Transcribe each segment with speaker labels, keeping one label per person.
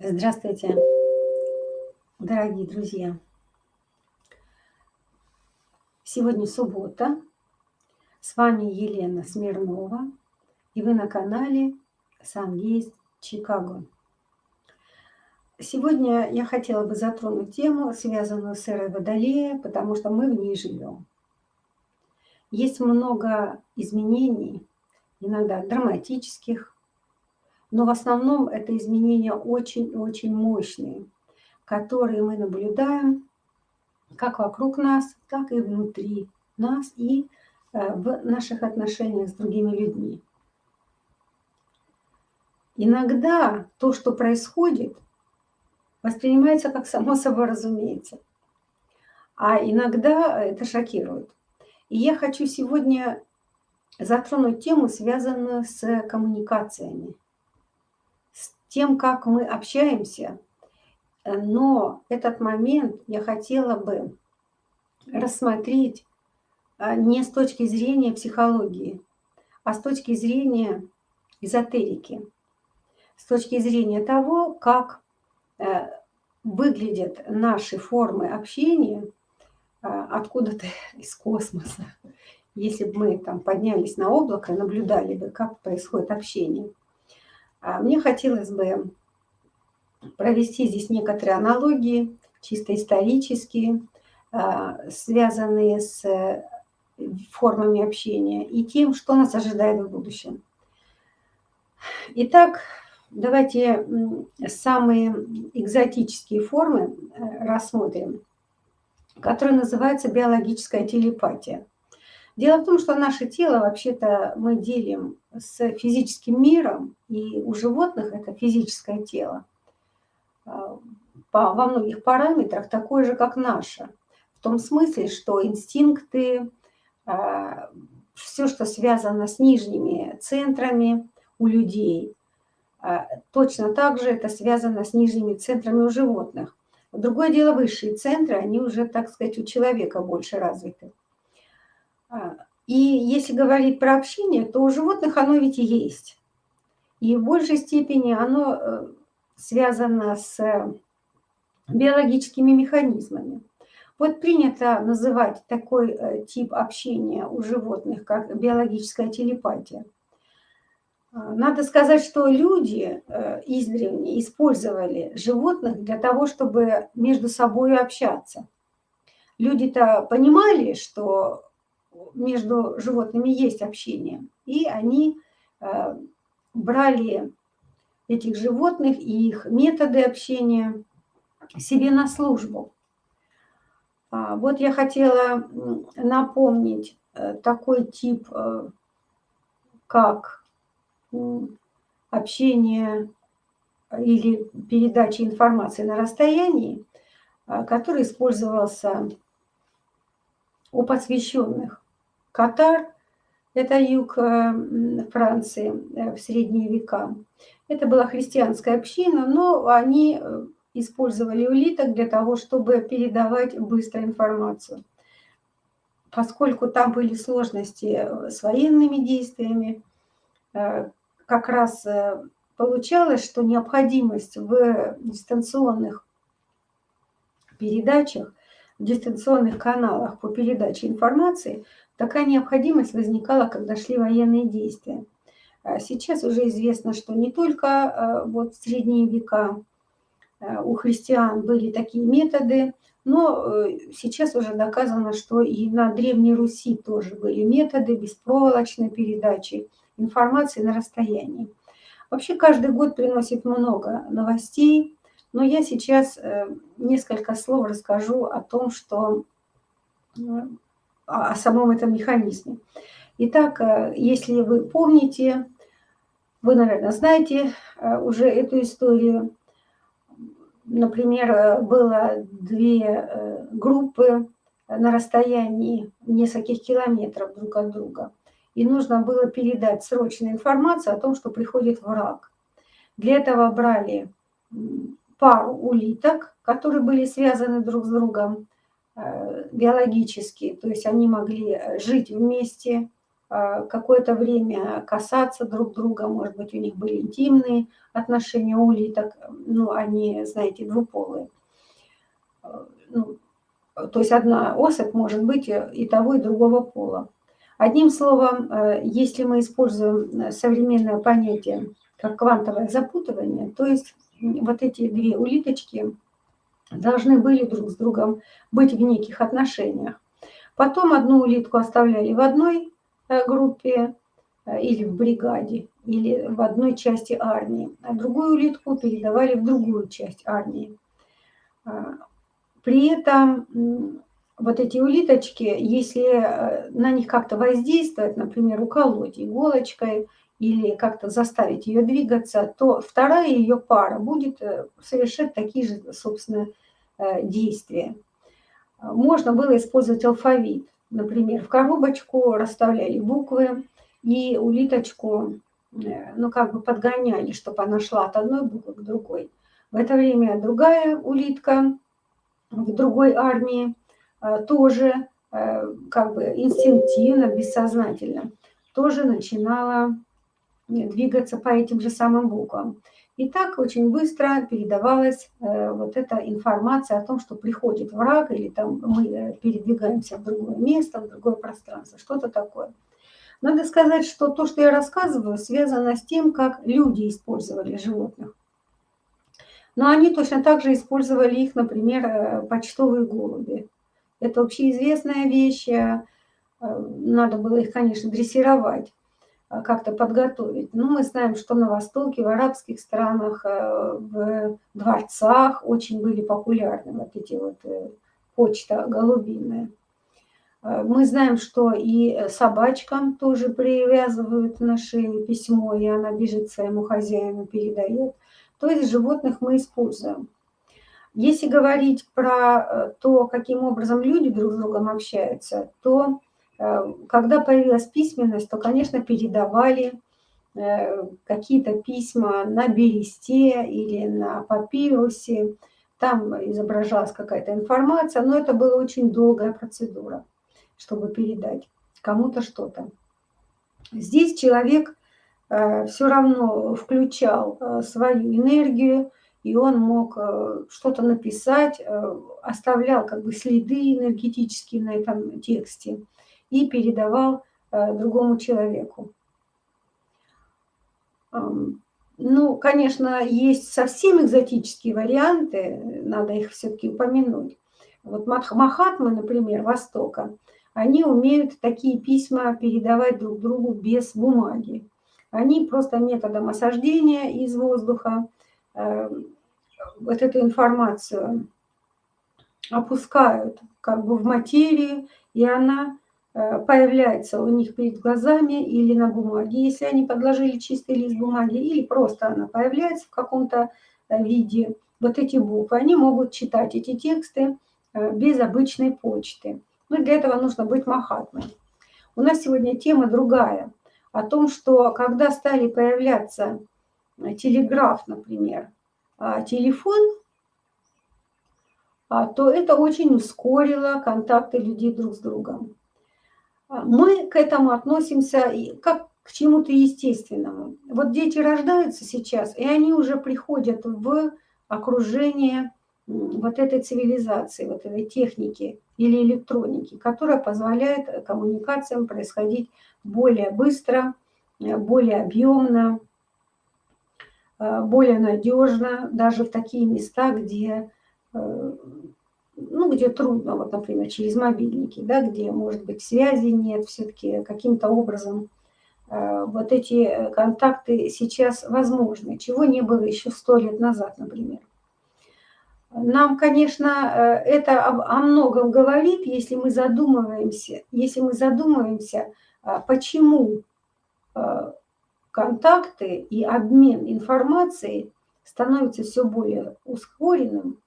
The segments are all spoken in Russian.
Speaker 1: Здравствуйте, дорогие друзья! Сегодня суббота. С вами Елена Смирнова. И вы на канале «Сам Чикаго». Сегодня я хотела бы затронуть тему, связанную с эрой Водолея, потому что мы в ней живем. Есть много изменений, иногда драматических, но в основном это изменения очень-очень мощные, которые мы наблюдаем как вокруг нас, так и внутри нас и э, в наших отношениях с другими людьми. Иногда то, что происходит, воспринимается как само собой разумеется, а иногда это шокирует. И я хочу сегодня затронуть тему, связанную с коммуникациями – тем, как мы общаемся. Э, но этот момент я хотела бы рассмотреть э, не с точки зрения психологии, а с точки зрения эзотерики, с точки зрения того, как э, выглядят наши формы общения откуда-то из космоса. Если бы мы там поднялись на облако, наблюдали бы, как происходит общение – мне хотелось бы провести здесь некоторые аналогии, чисто исторические, а, связанные с э, формами общения и тем, что нас ожидает в будущем. Итак, давайте самые экзотические формы э, рассмотрим, которые называются биологическая телепатия. Дело в том, что наше тело вообще-то мы делим с физическим миром, и у животных это физическое тело а, во многих параметрах такое же, как наше. В том смысле, что инстинкты, а, все, что связано с нижними центрами у людей, а, точно так же это связано с нижними центрами у животных. Другое дело, высшие центры, они уже, так сказать, у человека больше развиты. И если говорить про общение, то у животных оно ведь и есть. И в большей степени оно э, связано с биологическими механизмами. Вот принято называть такой э, тип общения у животных, как биологическая телепатия. А, надо сказать, что люди э, издревле использовали животных для того, чтобы между собой общаться. Люди-то понимали, что между животными есть общение. И они э, брали этих животных и их методы общения себе на службу. А, вот я хотела напомнить э, такой тип, э, как общение или передача информации на расстоянии, который использовался у посвященных. Катар – это юг э, Франции э, в средние века. Это была христианская община, но они э, использовали улиток для того, чтобы передавать быстро информацию. Поскольку там были сложности с военными действиями, как раз получалось, что необходимость в дистанционных передачах, в дистанционных каналах по передаче информации – Такая необходимость возникала, когда шли военные действия. А сейчас уже известно, что не только а, вот в средние века а, у христиан были такие методы, но э, сейчас уже доказано, что и на Древней Руси тоже были методы беспроволочной передачи информации на расстоянии. Вообще каждый год приносит много новостей, но я сейчас э, несколько слов расскажу о том, что э, о самом этом механизме. Итак, э, если вы помните, вы, наверное, знаете э, уже эту историю. Например, э, было две группы на расстоянии нескольких километров друг от друга. И нужно было передать срочную информацию о том, что приходит враг. Для этого брали пару улиток, которые были связаны друг с другом, Э, биологически, то есть они могли э, жить вместе, какое-то время касаться друг друга, может быть, у них были интимные отношения у улиток, ну, они, знаете, двуполые. Ну, то есть одна особь может быть и того, и другого пола. Одним словом, э, если мы используем современное понятие как квантовое запутывание, то есть вот эти две улиточки должны были друг с другом быть в неких отношениях. Потом одну улитку оставляли в одной э, группе э, или в бригаде, или в одной части армии, а другую улитку передавали в другую часть армии. При этом вот эти улиточки, если э, на них как-то воздействовать, например, уколоть иголочкой или как-то заставить ее двигаться, то вторая ее пара будет э, совершать такие же, собственно, э, действия. Можно было использовать алфавит. Например, в коробочку расставляли буквы и улиточку, ну, как бы подгоняли, чтобы она шла от одной буквы к другой. В это время другая улитка в другой армии Э, тоже э, как бы инстинктивно, бессознательно, тоже начинала двигаться по этим же самым буквам. И так очень быстро передавалась э, вот эта информация о том, что приходит враг, или там мы передвигаемся в другое место, в другое пространство, что-то такое. Надо сказать, что то, что я рассказываю, связано с тем, как люди использовали животных. Но они точно так же использовали их, например, почтовые голуби. Это общеизвестная вещь. Э, надо было их, конечно, дрессировать, э, как-то подготовить. Но мы знаем, что на Востоке, в арабских странах, э, в дворцах очень были популярны вот эти вот почта голубиная. Мы знаем, что и собачкам тоже привязывают на шею письмо, и она бежит своему хозяину, передает. То есть животных мы используем. Если говорить про э, то, каким образом люди друг с другом общаются, то э, когда появилась письменность, то, конечно, передавали э, какие-то письма на бересте или на папирусе. Там изображалась какая-то информация, но это была очень долгая процедура, чтобы передать кому-то что-то. Здесь человек все равно включал свою энергию, и он мог э, что-то написать, э, оставлял как бы следы энергетические на этом тексте и передавал э, другому человеку. Ну, конечно, есть совсем экзотические варианты, надо их все-таки упомянуть. Вот Махатмы, например, Востока, они умеют такие письма передавать друг другу без бумаги. Они просто методом осаждения из воздуха вот эту информацию опускают как бы в материю, и она э, появляется у них перед глазами или на бумаге, если они подложили чистый лист бумаги, или просто она появляется в каком-то э, виде. Вот эти буквы, они могут читать эти тексты э, без обычной почты. Но для этого нужно быть махатмой. У нас сегодня тема другая, о том, что когда стали появляться телеграф, например, а, телефон, а, то это очень ускорило контакты людей друг с другом. Мы к этому относимся как к чему-то естественному. Вот дети рождаются сейчас, и они уже приходят в окружение вот этой цивилизации, вот этой техники или электроники, которая позволяет коммуникациям происходить более быстро, более объемно, Э, более надежно даже в такие места, где, э, ну, где трудно, вот, например, через мобильники, да, где, может быть, связи нет, все-таки каким-то образом э, вот эти контакты сейчас возможны, чего не было еще сто лет назад, например. Нам, конечно, это о многом говорит, если мы задумываемся, если мы задумываемся, почему контакты и обмен информацией становится все более ускоренным,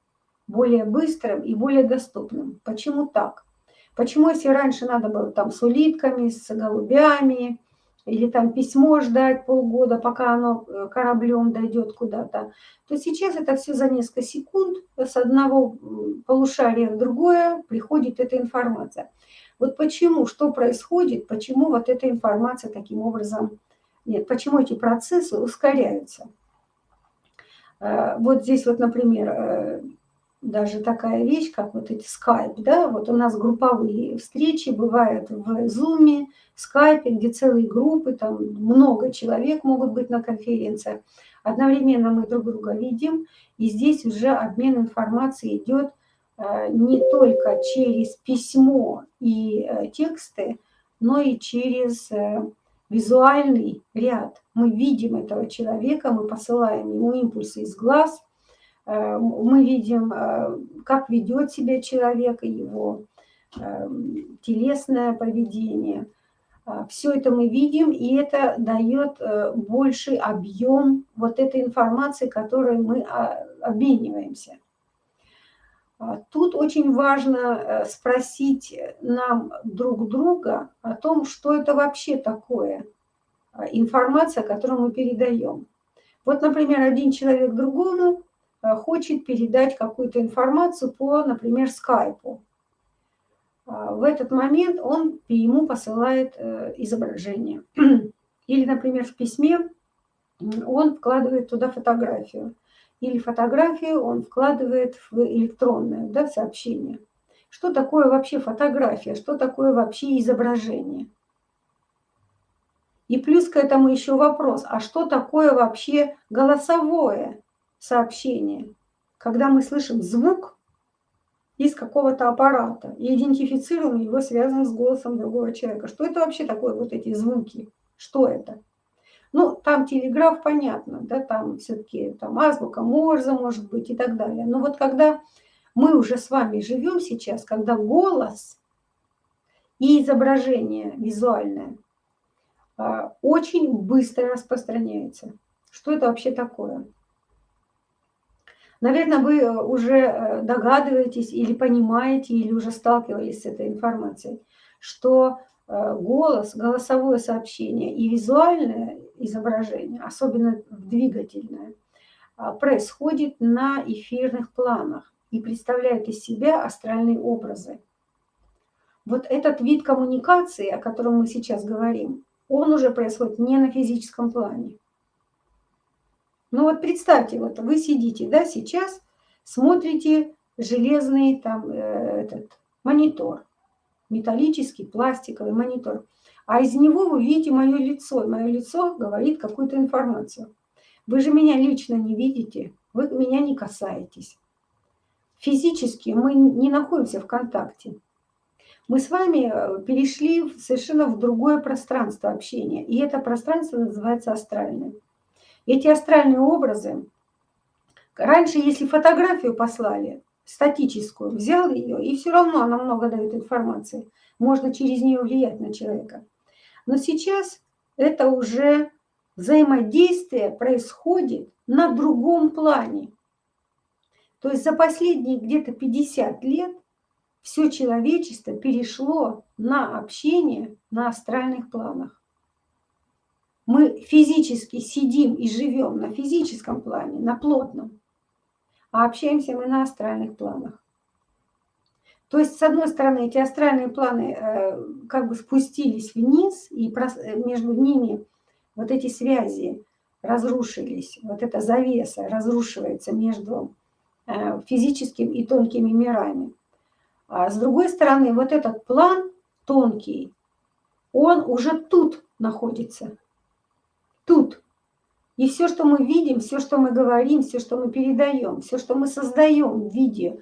Speaker 1: более быстрым и более доступным. Почему так? Почему, если раньше надо было там с улитками, с голубями, или там письмо ждать полгода, пока оно э, кораблем дойдет куда-то, то сейчас это все за несколько секунд с одного полушария в другое приходит эта информация. Вот почему, что происходит, почему вот эта информация таким образом, нет, почему эти процессы ускоряются. Э, вот здесь вот, например, э, даже такая вещь, как вот эти скайп, да, вот у нас групповые встречи бывают в зуме, скайпе, где целые группы, там много человек могут быть на конференциях. Одновременно мы друг друга видим, и здесь уже обмен информацией идет э, не только через письмо и тексты, но и через визуальный ряд. Мы видим этого человека, мы посылаем ему импульсы из глаз – Э, мы видим, э, как ведет себя человек, его э, телесное поведение. Все это мы видим, и это дает больший объем вот этой информации, которой мы а, обмениваемся. Тут очень важно спросить нам друг друга о том, что это вообще такое информация, которую мы передаем. Вот, например, один человек другому Э, хочет передать какую-то информацию по, например, скайпу. А, в этот момент он ему посылает э, изображение. Или, например, в письме он вкладывает туда фотографию. Или фотографию он вкладывает в электронное да, сообщение. Что такое вообще фотография? Что такое вообще изображение? И плюс к этому еще вопрос, а что такое вообще голосовое сообщение, когда мы слышим звук из какого-то аппарата и идентифицируем его связанным с голосом другого человека. Что это вообще такое, вот эти звуки? Что это? Ну, там телеграф, понятно, да, там все-таки там азбука Морзе может быть и так далее. Но вот когда мы уже с вами живем сейчас, когда голос и изображение визуальное а, очень быстро распространяется. Что это вообще такое? Наверное, вы э, уже э, догадываетесь или понимаете, или уже сталкивались с этой информацией, что э, голос, голосовое сообщение и визуальное изображение, особенно двигательное, а, происходит на эфирных планах и представляет из себя астральные образы. Вот этот вид коммуникации, о котором мы сейчас говорим, он уже происходит не на физическом плане. Ну вот представьте, вот вы сидите, да, сейчас смотрите железный там э, этот монитор, металлический, пластиковый монитор. А из него вы видите мое лицо, мое лицо говорит какую-то информацию. Вы же меня лично не видите, вы меня не касаетесь. Физически мы не находимся в контакте. Мы с вами э, перешли совершенно в другое пространство общения, и это пространство называется астральное. Эти астральные образы, раньше, если фотографию послали, статическую, взял ее, и все равно она много дает информации. Можно через нее влиять на человека. Но сейчас это уже взаимодействие происходит на другом плане. То есть за последние где-то 50 лет все человечество перешло на общение на астральных планах. Мы физически сидим и живем на физическом плане, на плотном, а общаемся мы на астральных планах. То есть, с одной стороны, эти астральные планы э, как бы спустились вниз, и между ними вот эти связи разрушились, вот эта завеса разрушивается между э, физическим и тонкими мирами. А с другой стороны, вот этот план тонкий, он уже тут находится, тут. И все, что мы видим, все, что мы говорим, все, что мы передаем, все, что мы создаем в виде,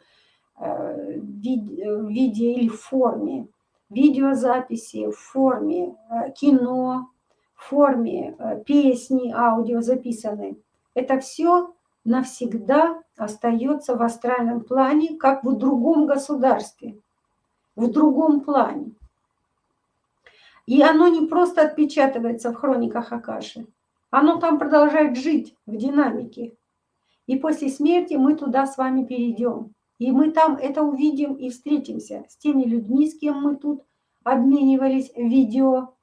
Speaker 1: э, в виде или форме видеозаписи, в форме э, кино, в форме э, песни, аудио записаны, это все навсегда остается в астральном плане, как в другом государстве, в другом плане. И оно не просто отпечатывается в хрониках Акаши, оно там продолжает жить в динамике. И после смерти мы туда с вами перейдем. И мы там это увидим и встретимся с теми людьми, с кем мы тут обменивались видео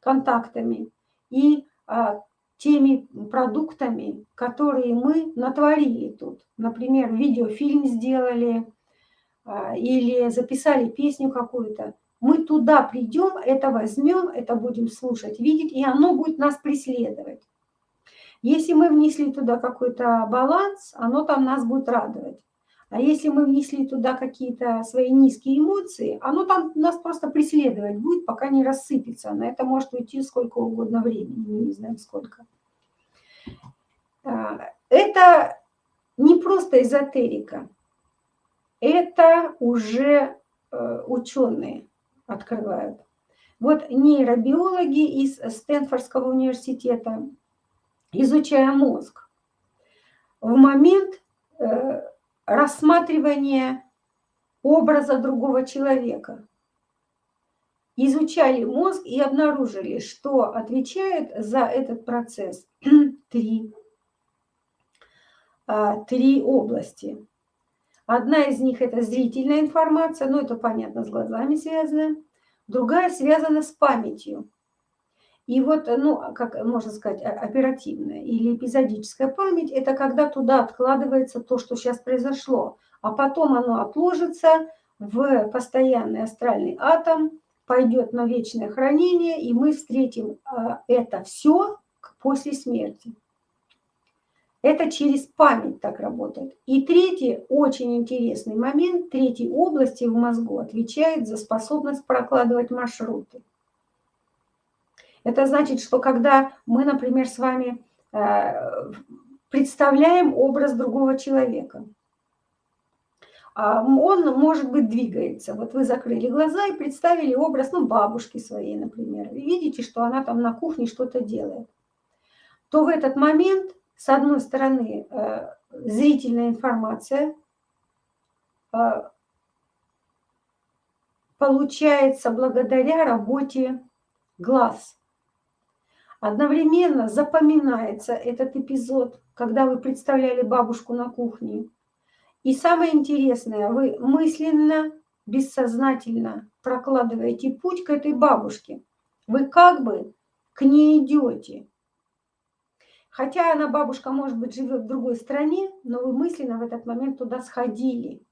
Speaker 1: контактами и а, теми продуктами, которые мы натворили тут. Например, видеофильм сделали а, или записали песню какую-то. мы туда придем, это возьмем, это будем слушать, видеть, и оно будет нас преследовать. Если мы внесли туда какой-то баланс, оно там нас будет радовать. А если мы внесли туда какие-то свои низкие эмоции, оно там нас просто преследовать будет, пока не рассыпется. На это может уйти сколько угодно времени, мы не знаем сколько. А, это не просто эзотерика, это уже э, ученые открывают. Вот нейробиологи из Стэнфордского университета, изучая мозг, в момент э, рассматривания образа другого человека, изучали мозг и обнаружили, что отвечает за этот процесс три, а, три области. Одна из них – это зрительная информация, ну это понятно, с глазами связано. Другая связана с памятью. И вот, ну, как можно сказать, оперативная или эпизодическая память – это когда туда откладывается то, что сейчас произошло, а потом оно отложится в постоянный астральный атом, пойдет на вечное хранение, и мы встретим а, это все после смерти. Это через память так работает. И третий очень интересный момент, третьей области в мозгу отвечает за способность прокладывать маршруты. Это значит, что когда мы, например, с вами э, представляем образ другого человека, а, он, может быть, двигается. Вот вы закрыли глаза и представили образ ну, бабушки своей, например, и видите, что она там на кухне что-то делает. То в этот момент с одной стороны, э, зрительная информация э, получается благодаря работе глаз. Одновременно запоминается этот эпизод, когда вы представляли бабушку на кухне. И самое интересное, вы мысленно, бессознательно прокладываете путь к этой бабушке. Вы как бы к ней идете. Хотя она, бабушка, может быть, живет в другой стране, но вы мысленно в этот момент туда сходили.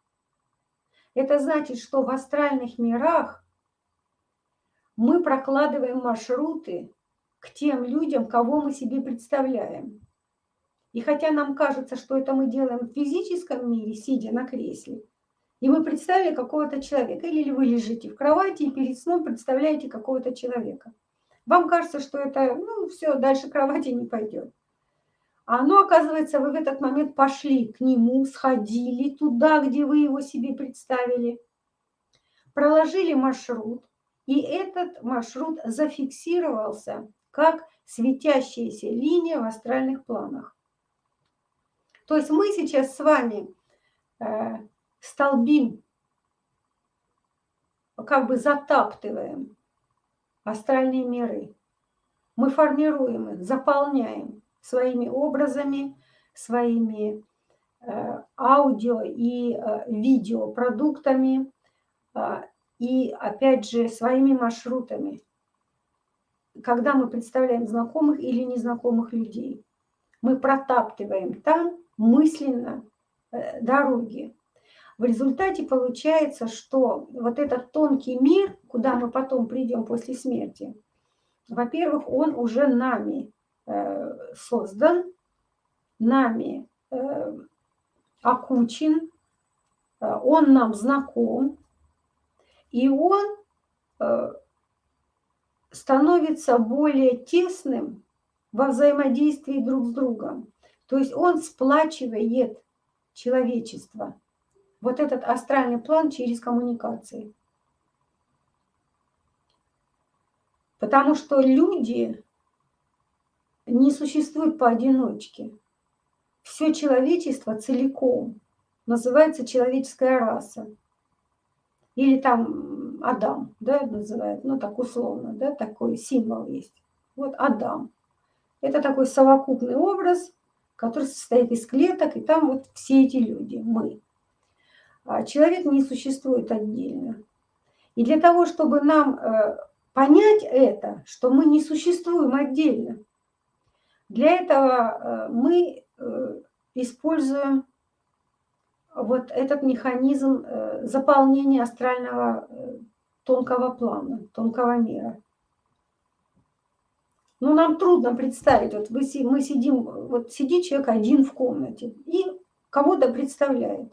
Speaker 1: Это значит, что в астральных мирах мы прокладываем маршруты к тем людям, кого мы себе представляем. И хотя нам кажется, что это мы делаем в физическом мире, сидя на кресле, и мы представили какого-то человека, или вы лежите в кровати и перед сном представляете какого-то человека. Вам кажется, что это, ну, все, дальше кровати не пойдет. А оно, оказывается, вы в этот момент пошли к нему, сходили туда, где вы его себе представили, проложили маршрут, и этот маршрут зафиксировался как светящаяся линия в астральных планах. То есть мы сейчас с вами э, столбим, как бы затаптываем астральные миры. Мы формируем их, заполняем своими образами, своими э, аудио и э, видеопродуктами и, опять же, своими маршрутами. Когда мы представляем знакомых или незнакомых людей, мы протаптываем там мысленно дороги. В результате получается, что вот этот тонкий мир, куда мы потом придем после смерти, во-первых, он уже нами Э, создан, нами э, окучен, э, он нам знаком, и он становится более тесным во взаимодействии друг с другом. То есть он сплачивает человечество. Вот этот астральный план через коммуникации. Потому что люди не существует поодиночке. Все человечество целиком называется человеческая раса. Или там Адам, да, называют, ну так условно, да, такой символ есть. Вот Адам. Это такой совокупный образ, который состоит из клеток, и там вот все эти люди, мы. А человек не существует отдельно. И для того, чтобы нам э, понять это, что мы не существуем отдельно, для этого э, мы э, используем вот этот механизм заполнения астрального тонкого плана, тонкого мира. Ну, нам трудно представить, вот мы сидим, вот сидит человек один в комнате и кого-то представляет.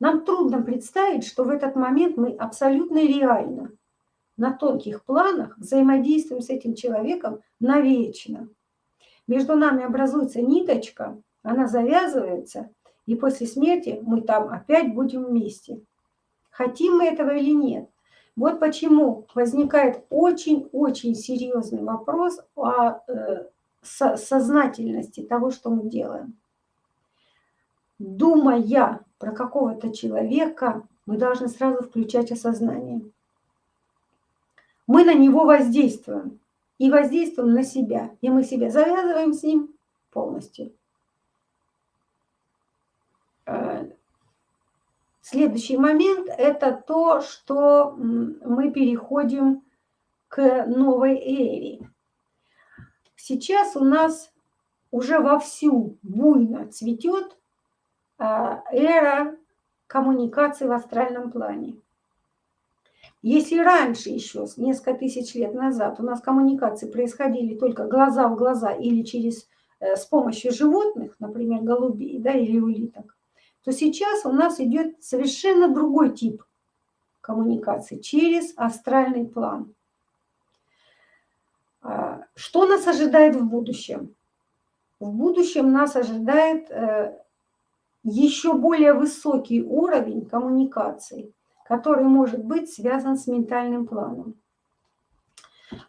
Speaker 1: Нам трудно представить, что в этот момент мы абсолютно реально на тонких планах взаимодействуем с этим человеком навечно. Между нами образуется ниточка, она завязывается, и после смерти мы там опять будем вместе. Хотим мы этого или нет. Вот почему возникает очень-очень серьезный вопрос о э, сознательности того, что мы делаем. Думая про какого-то человека, мы должны сразу включать осознание. Мы на него воздействуем и воздействуем на себя. И мы себя завязываем с ним полностью. Э, Следующий момент – это то, что мы переходим к новой эре. Сейчас у нас уже вовсю буйно цветет а, эра коммуникации в астральном плане. Если раньше еще, несколько тысяч лет назад, у нас коммуникации происходили только глаза в глаза или через, э, с помощью животных, например, голубей да, или улиток, то сейчас у нас идет совершенно другой тип коммуникации через астральный план. А, что нас ожидает в будущем? В будущем нас ожидает э, еще более высокий уровень коммуникации, который может быть связан с ментальным планом.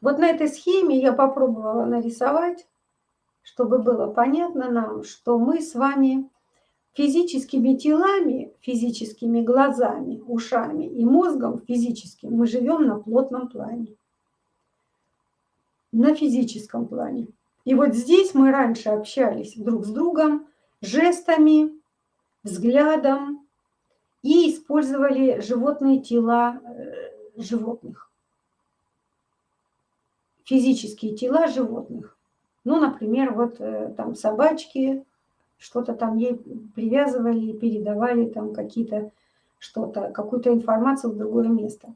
Speaker 1: Вот на этой схеме я попробовала нарисовать, чтобы было понятно нам, что мы с вами Физическими телами, физическими глазами, ушами и мозгом физическим мы живем на плотном плане. На физическом плане. И вот здесь мы раньше общались друг с другом жестами, взглядом и использовали животные тела э, животных. Физические тела животных. Ну, например, вот э, там собачки, что-то там ей привязывали, передавали там какие-то что-то, какую-то информацию в другое место.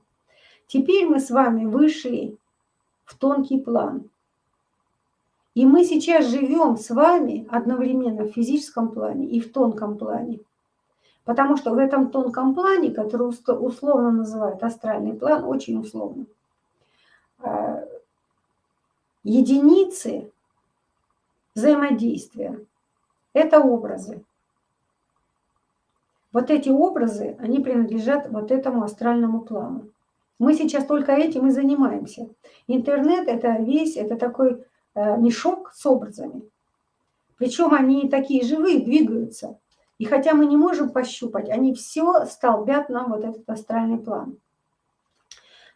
Speaker 1: Теперь мы с вами вышли в тонкий план. И мы сейчас живем с вами одновременно в физическом плане и в тонком плане. Потому что в этом тонком плане, который условно называют астральный план, очень условно, а, единицы взаимодействия это образы. Вот эти образы, они принадлежат вот этому астральному плану. Мы сейчас только этим и занимаемся. Интернет – это весь, это такой э, мешок с образами. Причем они такие живые, двигаются. И хотя мы не можем пощупать, они все столбят нам вот этот астральный план.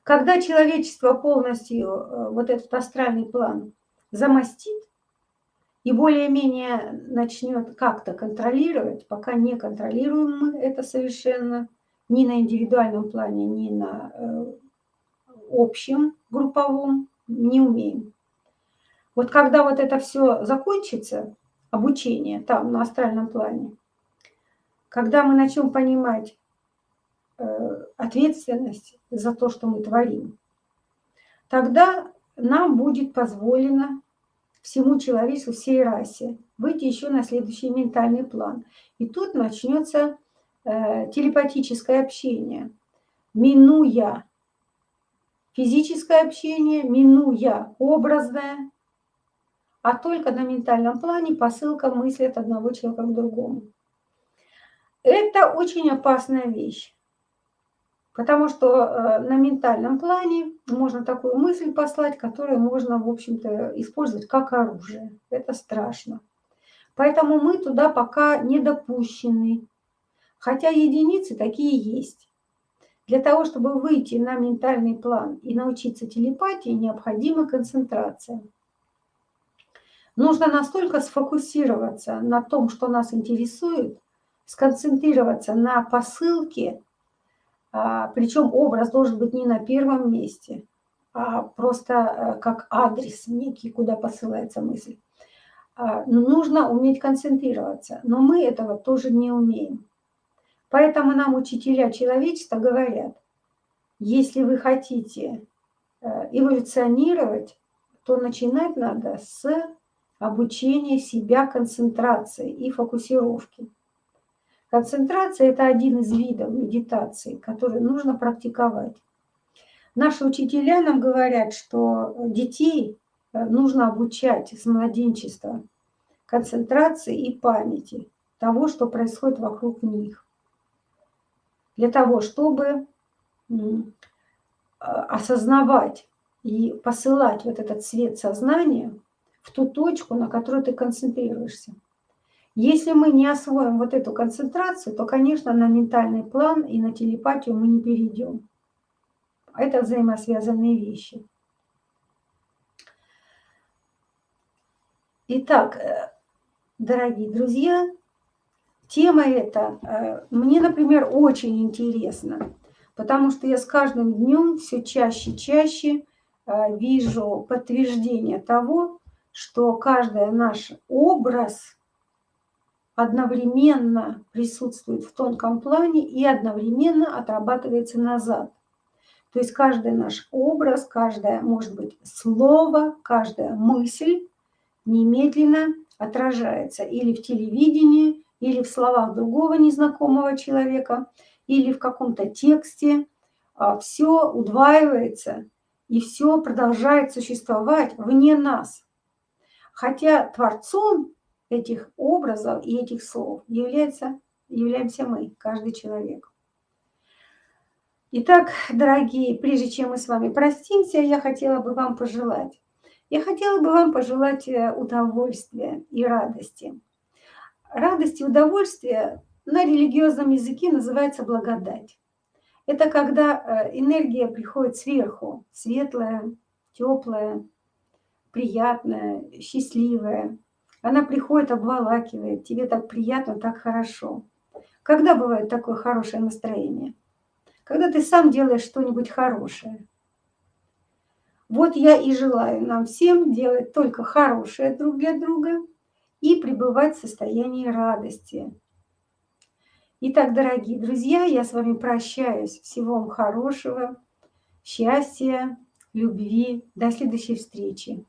Speaker 1: Когда человечество полностью э, вот этот астральный план замостит, и более-менее начнет как-то контролировать, пока не контролируем мы это совершенно, ни на индивидуальном плане, ни на э, общем групповом, не умеем. Вот когда вот это все закончится, обучение там на астральном плане, когда мы начнем понимать э, ответственность за то, что мы творим, тогда нам будет позволено всему человечеству, всей расе, выйти еще на следующий ментальный план. И тут начнется э, телепатическое общение, минуя физическое общение, минуя образное, а только на ментальном плане посылка мысли от одного человека к другому. Это очень опасная вещь. Потому что э, на ментальном плане можно такую мысль послать, которую можно, в общем-то, использовать как оружие. Это страшно. Поэтому мы туда пока не допущены. Хотя единицы такие есть. Для того, чтобы выйти на ментальный план и научиться телепатии, необходима концентрация. Нужно настолько сфокусироваться на том, что нас интересует, сконцентрироваться на посылке, Причем образ должен быть не на первом месте, а просто э, как адрес некий, куда посылается мысль. А, нужно уметь концентрироваться, но мы этого тоже не умеем. Поэтому нам учителя человечества говорят, Если вы хотите э, эволюционировать, то начинать надо с обучения себя концентрации и фокусировки. Концентрация – это один из видов медитации, который нужно практиковать. Наши учителя нам говорят, что детей э, нужно обучать с младенчества концентрации и памяти того, что происходит вокруг них. Для того, чтобы осознавать и посылать вот этот свет сознания в ту точку, на которую ты концентрируешься. Если мы не освоим вот эту концентрацию, то, конечно, на ментальный план и на телепатию мы не перейдем. Это взаимосвязанные вещи. Итак, э, дорогие друзья, тема эта э, мне, например, очень интересна, потому что я с каждым днем все чаще и чаще э, вижу подтверждение того, что каждый наш образ – одновременно присутствует в тонком плане и одновременно отрабатывается назад. То есть каждый наш образ, каждое, может быть, слово, каждая мысль немедленно отражается или в телевидении, или в словах другого незнакомого человека, или в каком-то тексте. А все удваивается, и все продолжает существовать вне нас. Хотя Творцом этих образов и этих слов является, являемся мы, каждый человек. Итак, дорогие, прежде чем мы с вами простимся, я хотела бы вам пожелать. Я хотела бы вам пожелать э, удовольствия и радости. Радость и удовольствие на религиозном языке называется благодать. Это когда э, энергия приходит сверху, светлая, теплая, приятная, счастливая, она приходит, обволакивает, тебе так приятно, так хорошо. Когда бывает такое хорошее настроение? Когда ты сам делаешь что-нибудь хорошее. Вот я и желаю нам всем делать только хорошее друг для друга и пребывать в состоянии радости. Итак, дорогие друзья, я с вами прощаюсь. Всего вам хорошего, счастья, любви. До следующей встречи.